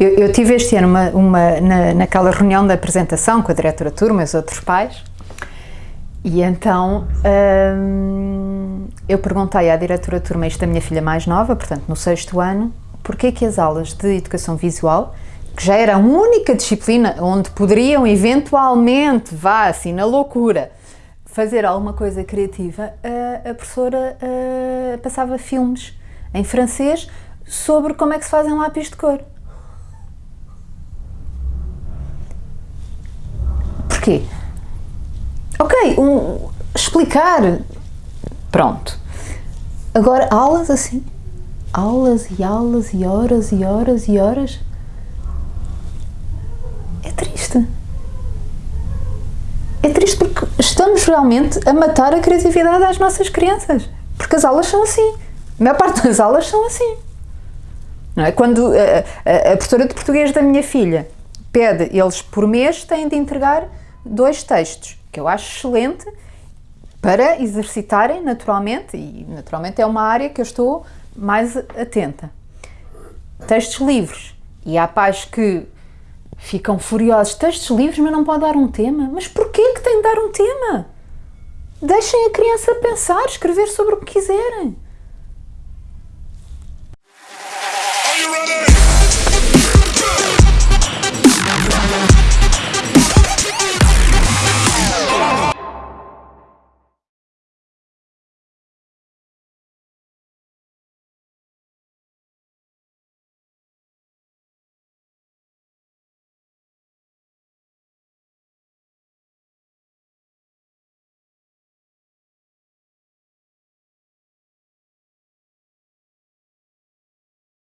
Eu, eu tive este ano uma, uma na, naquela reunião da apresentação com a diretora turma e os outros pais, e então hum, eu perguntei à diretora turma, isto da minha filha mais nova, portanto no sexto ano, porquê que as aulas de educação visual, que já era a única disciplina onde poderiam eventualmente, vá assim na loucura, fazer alguma coisa criativa, a, a professora a, passava filmes em francês sobre como é que se fazem lápis de cor. Porquê? Ok, um, explicar, pronto. Agora, aulas assim, aulas e aulas e horas e horas e horas, é triste. É triste porque estamos realmente a matar a criatividade das nossas crianças. Porque as aulas são assim. A maior parte das aulas são assim. Não é? Quando a, a, a professora de português da minha filha pede, eles por mês têm de entregar dois textos, que eu acho excelente, para exercitarem naturalmente, e naturalmente é uma área que eu estou mais atenta. Textos livres. E há pais que ficam furiosos. Textos livres, mas não pode dar um tema? Mas porquê que tem de dar um tema? Deixem a criança pensar, escrever sobre o que quiserem.